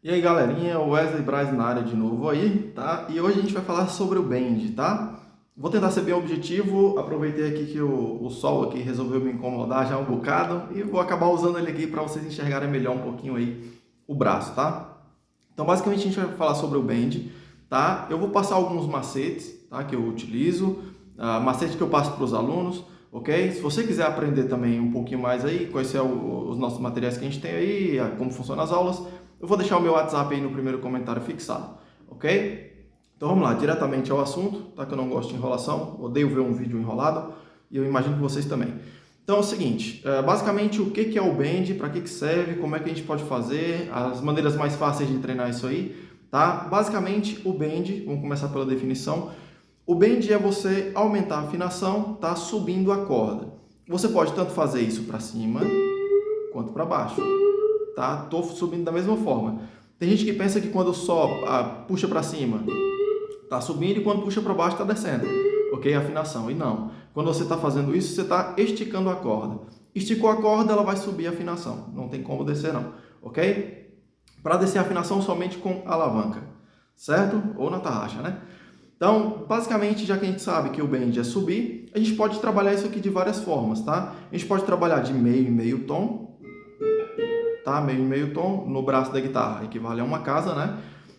E aí galerinha, Wesley Braz na área de novo aí, tá? E hoje a gente vai falar sobre o bend, tá? Vou tentar ser bem objetivo, aproveitei aqui que o, o sol aqui resolveu me incomodar já um bocado e vou acabar usando ele aqui para vocês enxergarem melhor um pouquinho aí o braço, tá? Então basicamente a gente vai falar sobre o bend, tá? Eu vou passar alguns macetes, tá? Que eu utilizo, uh, macete que eu passo para os alunos, ok? Se você quiser aprender também um pouquinho mais aí, conhecer o, os nossos materiais que a gente tem aí, como funcionam as aulas, eu vou deixar o meu WhatsApp aí no primeiro comentário fixado, ok? Então vamos lá, diretamente ao assunto, tá? Que eu não gosto de enrolação, odeio ver um vídeo enrolado e eu imagino que vocês também. Então é o seguinte, é, basicamente o que é o Bend, para que serve, como é que a gente pode fazer, as maneiras mais fáceis de treinar isso aí, tá? Basicamente o Bend, vamos começar pela definição, o Bend é você aumentar a afinação, tá? Subindo a corda. Você pode tanto fazer isso para cima quanto para baixo tá? Tô subindo da mesma forma. Tem gente que pensa que quando só ah, puxa para cima, tá subindo e quando puxa para baixo tá descendo, ok? Afinação. E não. Quando você está fazendo isso, você está esticando a corda. Esticou a corda, ela vai subir a afinação. Não tem como descer não, ok? Para descer a afinação somente com alavanca, certo? Ou na tarraxa, né? Então, basicamente, já que a gente sabe que o bend é subir, a gente pode trabalhar isso aqui de várias formas, tá? A gente pode trabalhar de meio em meio tom, tá? Meio meio tom no braço da guitarra, equivale a uma casa, né?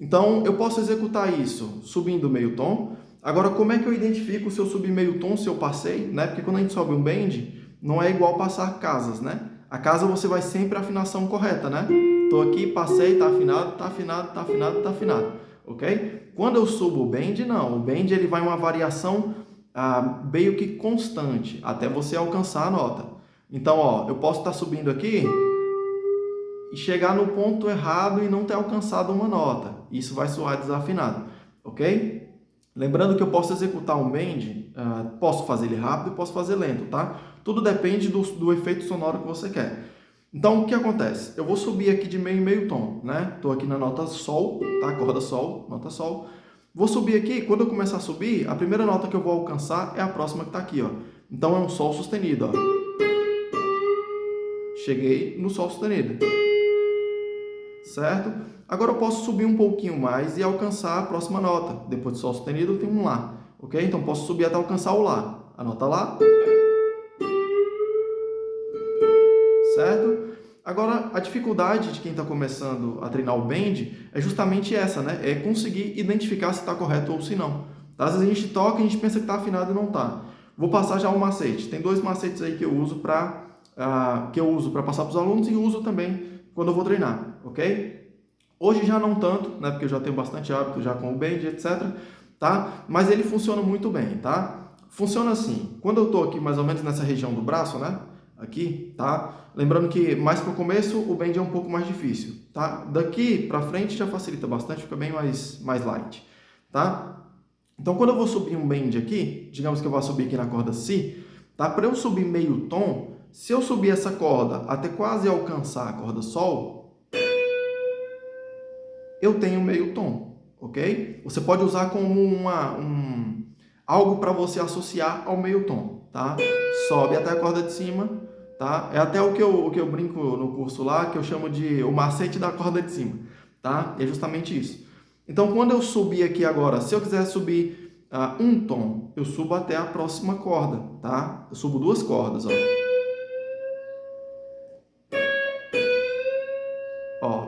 Então, eu posso executar isso subindo meio tom. Agora, como é que eu identifico se eu subi meio tom, se eu passei, né? Porque quando a gente sobe um bend, não é igual passar casas, né? A casa você vai sempre a afinação correta, né? Tô aqui, passei, tá afinado, tá afinado, tá afinado, tá afinado, ok? Quando eu subo o bend, não. O bend ele vai uma variação ah, meio que constante, até você alcançar a nota. Então, ó, eu posso estar tá subindo aqui e chegar no ponto errado e não ter alcançado uma nota. Isso vai soar desafinado, ok? Lembrando que eu posso executar um bend, uh, posso fazer ele rápido e posso fazer lento, tá? Tudo depende do, do efeito sonoro que você quer. Então, o que acontece? Eu vou subir aqui de meio em meio tom, né? Estou aqui na nota Sol, tá? Corda Sol, nota Sol. Vou subir aqui, quando eu começar a subir, a primeira nota que eu vou alcançar é a próxima que está aqui, ó. Então, é um Sol sustenido, ó. Cheguei no Sol sustenido certo? Agora eu posso subir um pouquinho mais e alcançar a próxima nota. Depois de Sol sustenido, eu tenho um Lá, ok? Então posso subir até alcançar o Lá. A nota Lá. Agora, a dificuldade de quem está começando a treinar o bend é justamente essa, né? É conseguir identificar se está correto ou se não. Tá? Às vezes a gente toca e a gente pensa que está afinado e não está. Vou passar já um macete. Tem dois macetes aí que eu uso para uh, que eu uso para passar para os alunos e uso também quando eu vou treinar, ok? Hoje já não tanto, né, porque eu já tenho bastante hábito já com o bend, etc, tá? Mas ele funciona muito bem, tá? Funciona assim, quando eu estou aqui mais ou menos nessa região do braço, né, aqui, tá? Lembrando que mais para o começo o bend é um pouco mais difícil, tá? Daqui para frente já facilita bastante, fica bem mais, mais light, tá? Então quando eu vou subir um bend aqui, digamos que eu vou subir aqui na corda Si, tá? Para eu subir meio tom, se eu subir essa corda até quase alcançar a corda Sol, eu tenho meio tom, ok? Você pode usar como uma, um, algo para você associar ao meio tom, tá? Sobe até a corda de cima, tá? É até o que, eu, o que eu brinco no curso lá, que eu chamo de o macete da corda de cima, tá? É justamente isso. Então, quando eu subir aqui agora, se eu quiser subir uh, um tom, eu subo até a próxima corda, tá? Eu subo duas cordas, ó.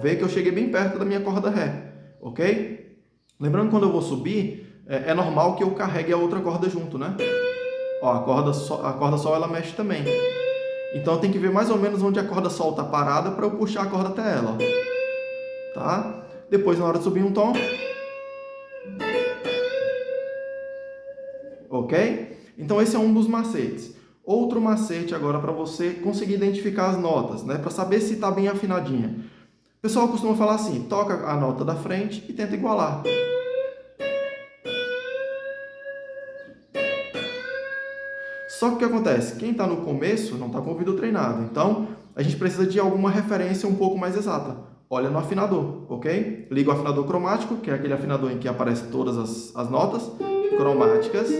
vê que eu cheguei bem perto da minha corda Ré, ok? Lembrando quando eu vou subir, é, é normal que eu carregue a outra corda junto, né? Ó, a corda, sol, a corda Sol ela mexe também. Então eu tenho que ver mais ou menos onde a corda Sol está parada para eu puxar a corda até ela. Ó. Tá? Depois, na hora de subir um tom... Ok? Então esse é um dos macetes. Outro macete agora para você conseguir identificar as notas, né? Para saber se está bem afinadinha pessoal costuma falar assim, toca a nota da frente e tenta igualar. Só que o que acontece? Quem está no começo não está com o ouvido treinado. Então, a gente precisa de alguma referência um pouco mais exata. Olha no afinador, ok? Liga o afinador cromático, que é aquele afinador em que aparecem todas as, as notas cromáticas,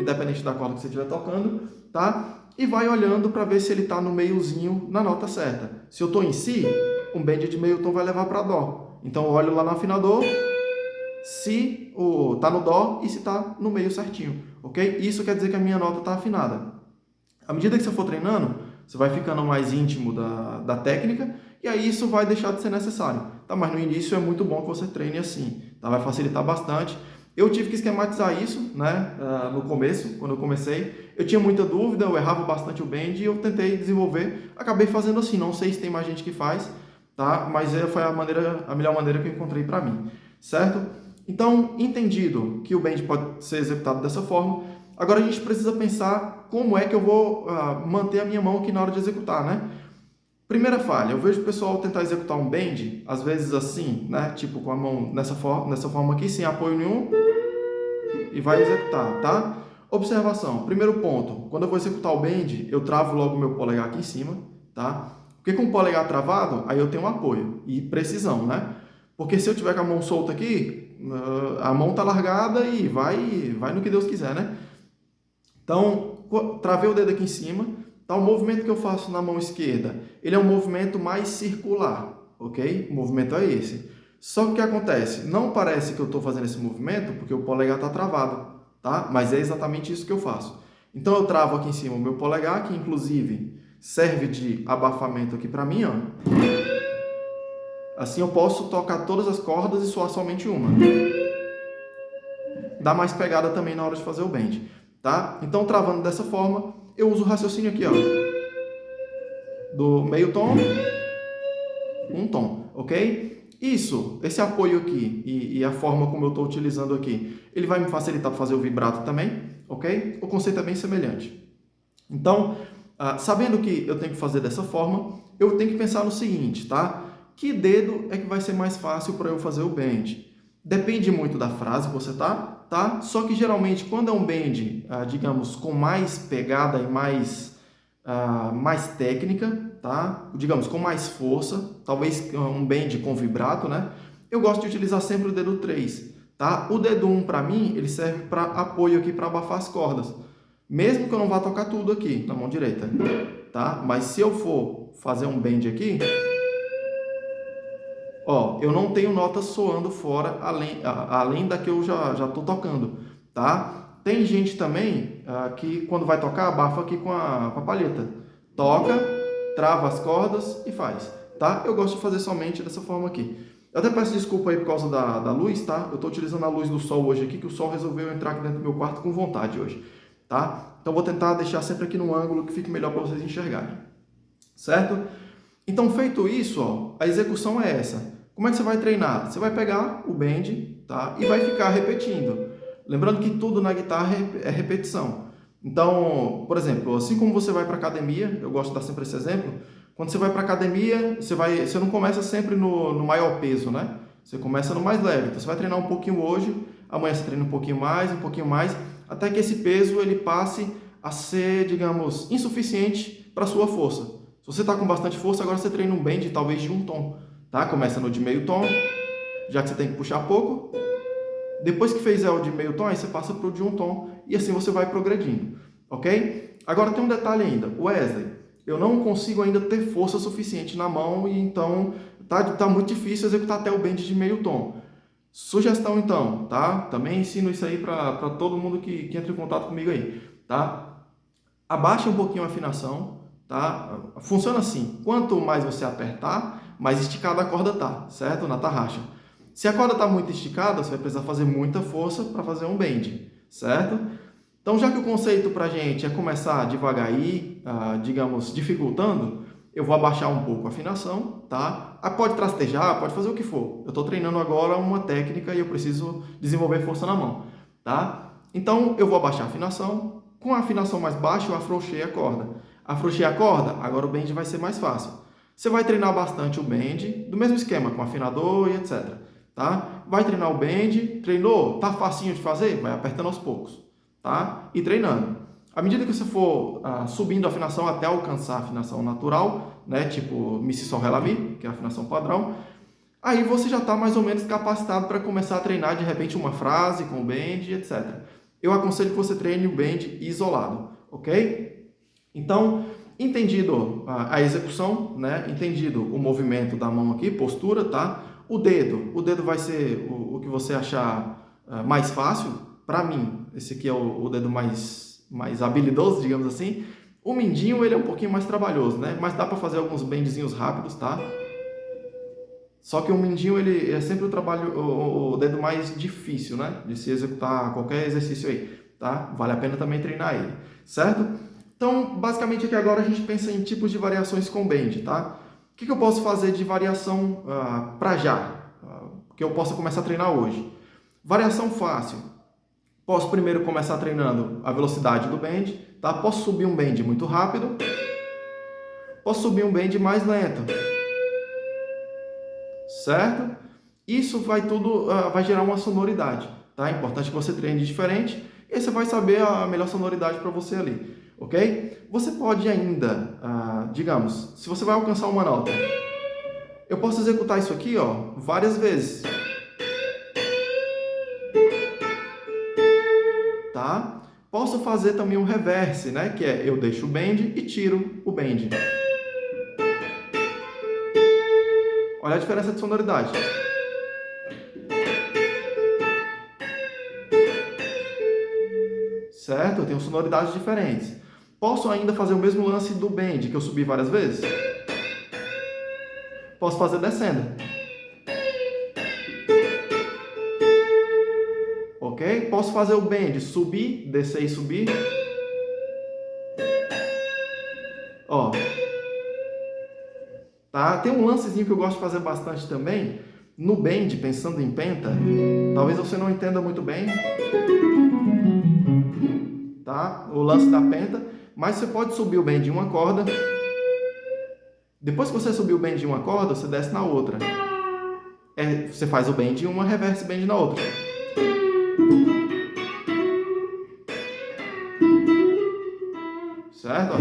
independente da corda que você estiver tocando, tá? E vai olhando para ver se ele está no meiozinho na nota certa. Se eu estou em Si, um bend de meio tom vai levar para dó. Então eu olho lá no afinador, se o tá no dó e se tá no meio certinho, ok? Isso quer dizer que a minha nota está afinada. À medida que você for treinando, você vai ficando mais íntimo da, da técnica e aí isso vai deixar de ser necessário, tá? Mas no início é muito bom que você treine assim, tá? Vai facilitar bastante. Eu tive que esquematizar isso, né, uh, no começo, quando eu comecei. Eu tinha muita dúvida, eu errava bastante o bend e eu tentei desenvolver. Acabei fazendo assim, não sei se tem mais gente que faz, tá? Mas é, foi a, maneira, a melhor maneira que eu encontrei para mim, certo? Então, entendido que o bend pode ser executado dessa forma, agora a gente precisa pensar como é que eu vou uh, manter a minha mão aqui na hora de executar, né? Primeira falha, eu vejo o pessoal tentar executar um bend, às vezes assim, né? Tipo com a mão nessa, for nessa forma aqui, sem apoio nenhum, e vai executar, tá? Observação, primeiro ponto, quando eu vou executar o bend, eu travo logo meu polegar aqui em cima, tá? Porque com o polegar travado, aí eu tenho um apoio e precisão, né? Porque se eu tiver com a mão solta aqui, a mão tá largada e vai, vai no que Deus quiser, né? Então, travei o dedo aqui em cima, Tá, o movimento que eu faço na mão esquerda, ele é um movimento mais circular, ok? O movimento é esse. Só que o que acontece? Não parece que eu estou fazendo esse movimento porque o polegar está travado, tá? Mas é exatamente isso que eu faço. Então eu travo aqui em cima o meu polegar, que inclusive serve de abafamento aqui para mim, ó. Assim eu posso tocar todas as cordas e soar somente uma. Dá mais pegada também na hora de fazer o bend, tá? Então travando dessa forma, eu uso o raciocínio aqui, ó. Do meio tom, um tom, ok? Isso, esse apoio aqui e, e a forma como eu estou utilizando aqui, ele vai me facilitar fazer o vibrato também, ok? O conceito é bem semelhante. Então, ah, sabendo que eu tenho que fazer dessa forma, eu tenho que pensar no seguinte, tá? Que dedo é que vai ser mais fácil para eu fazer o bend? Depende muito da frase que você tá, tá? Só que geralmente quando é um bend, ah, digamos, com mais pegada e mais, ah, mais técnica, tá? Digamos, com mais força, talvez um bend com vibrato, né? Eu gosto de utilizar sempre o dedo 3, tá? O dedo 1 para mim, ele serve para apoio aqui para abafar as cordas. Mesmo que eu não vá tocar tudo aqui na mão direita, tá? Mas se eu for fazer um bend aqui, Ó, eu não tenho notas soando fora além, além da que eu já estou tocando, tá? Tem gente também uh, que quando vai tocar, abafa aqui com a, com a palheta. Toca, trava as cordas e faz, tá? Eu gosto de fazer somente dessa forma aqui. Eu até peço desculpa aí por causa da, da luz, tá? Eu estou utilizando a luz do sol hoje aqui, que o sol resolveu entrar aqui dentro do meu quarto com vontade hoje, tá? Então vou tentar deixar sempre aqui no ângulo que fique melhor para vocês enxergarem, certo? Então feito isso, ó, a execução é essa. Como é que você vai treinar? Você vai pegar o bend tá? e vai ficar repetindo. Lembrando que tudo na guitarra é repetição. Então, por exemplo, assim como você vai para academia, eu gosto de dar sempre esse exemplo, quando você vai para academia, você, vai, você não começa sempre no, no maior peso, né? Você começa no mais leve. Então, você vai treinar um pouquinho hoje, amanhã você treina um pouquinho mais, um pouquinho mais, até que esse peso ele passe a ser, digamos, insuficiente para a sua força. Se você está com bastante força, agora você treina um bend talvez de um tom tá? Começa no de meio tom, já que você tem que puxar pouco. Depois que fez o de meio tom, aí você passa para o de um tom e assim você vai progredindo, ok? Agora tem um detalhe ainda, Wesley, eu não consigo ainda ter força suficiente na mão e então tá, tá muito difícil executar até o bend de meio tom. Sugestão então, tá? Também ensino isso aí para todo mundo que, que entra em contato comigo aí, tá? Abaixa um pouquinho a afinação, tá? Funciona assim, quanto mais você apertar, mais esticada a corda tá, certo? Na tarraxa. Se a corda está muito esticada, você vai precisar fazer muita força para fazer um bend, certo? Então, já que o conceito para a gente é começar devagar aí, ah, digamos, dificultando, eu vou abaixar um pouco a afinação, tá? Ah, pode trastejar, pode fazer o que for. Eu estou treinando agora uma técnica e eu preciso desenvolver força na mão, tá? Então, eu vou abaixar a afinação. Com a afinação mais baixa, eu afrouxei a corda. Afrouxei a corda, agora o bend vai ser mais fácil. Você vai treinar bastante o bend, do mesmo esquema, com afinador e etc. Tá? Vai treinar o bend, treinou, tá facinho de fazer? Vai apertando aos poucos, tá? E treinando. À medida que você for ah, subindo a afinação até alcançar a afinação natural, né? Tipo Mi, Si, Sol, Ré, Lá, Mi, que é a afinação padrão, aí você já está mais ou menos capacitado para começar a treinar de repente uma frase com o bend, etc. Eu aconselho que você treine o bend isolado, ok? Então, Entendido a execução, né? Entendido o movimento da mão aqui, postura, tá? O dedo, o dedo vai ser o, o que você achar uh, mais fácil. Para mim, esse aqui é o, o, dedo mais, mais habilidoso, digamos assim. O mindinho, ele é um pouquinho mais trabalhoso, né? Mas dá para fazer alguns bendzinhos rápidos, tá? Só que o mindinho, ele é sempre o trabalho, o, o dedo mais difícil, né? De se executar qualquer exercício aí, tá? Vale a pena também treinar ele, certo? Então, basicamente aqui agora a gente pensa em tipos de variações com bend, tá? O que, eu posso fazer de variação ah, para já? Uh, que eu possa começar a treinar hoje. Variação fácil. Posso primeiro começar treinando a velocidade do bend, tá? Posso subir um bend muito rápido. Posso subir um bend mais lento certo? Isso vai tudo, uh, vai gerar uma sonoridade, tá? É importante que você treine diferente e você vai saber a melhor sonoridade para você ali, ok? Você pode ainda, uh, digamos, se você vai alcançar uma nota, eu posso executar isso aqui, ó, várias vezes. Tá? Posso fazer também um reverse, né? Que é eu deixo o bend e tiro o bend. Olha a diferença de sonoridade. Certo? Eu tenho sonoridades diferentes. Posso ainda fazer o mesmo lance do bend, que eu subi várias vezes? Posso fazer descendo. Ok? Posso fazer o bend, subir, descer e subir. Ó. Tá? Tem um lancezinho que eu gosto de fazer bastante também, no bend, pensando em penta, talvez você não entenda muito bem, tá? o lance da penta, mas você pode subir o bend em uma corda, depois que você subir o bend em uma corda, você desce na outra. É, você faz o bend em uma, reverse bend na outra. Certo?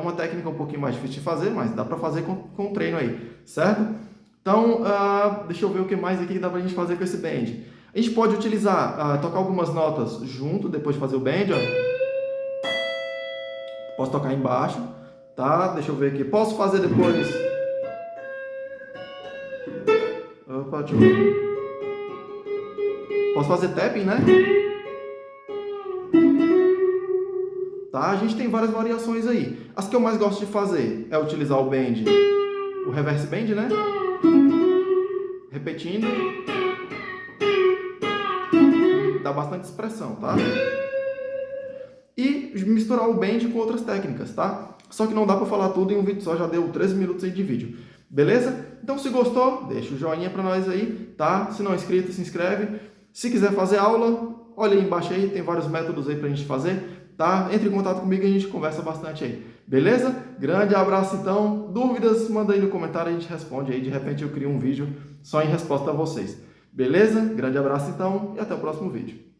uma técnica um pouquinho mais difícil de fazer, mas dá para fazer com, com treino aí, certo? Então, uh, deixa eu ver o que mais aqui dá para a gente fazer com esse bend. A gente pode utilizar, uh, tocar algumas notas junto, depois de fazer o bend, ó. Posso tocar embaixo, tá? Deixa eu ver aqui. Posso fazer depois... Opa, deixa eu ver. Posso fazer tapping, né? Tá? A gente tem várias variações aí. As que eu mais gosto de fazer é utilizar o bend, o reverse bend, né? Repetindo. Dá bastante expressão, tá? Misturar o bend com outras técnicas, tá? Só que não dá para falar tudo em um vídeo só, já deu 13 minutos aí de vídeo. Beleza? Então se gostou, deixa o joinha para nós aí, tá? Se não é inscrito, se inscreve. Se quiser fazer aula, olha aí embaixo aí, tem vários métodos aí pra gente fazer tá? Entre em contato comigo e a gente conversa bastante aí. Beleza? Grande abraço então. Dúvidas, manda aí no comentário, a gente responde aí. De repente eu crio um vídeo só em resposta a vocês. Beleza? Grande abraço então e até o próximo vídeo.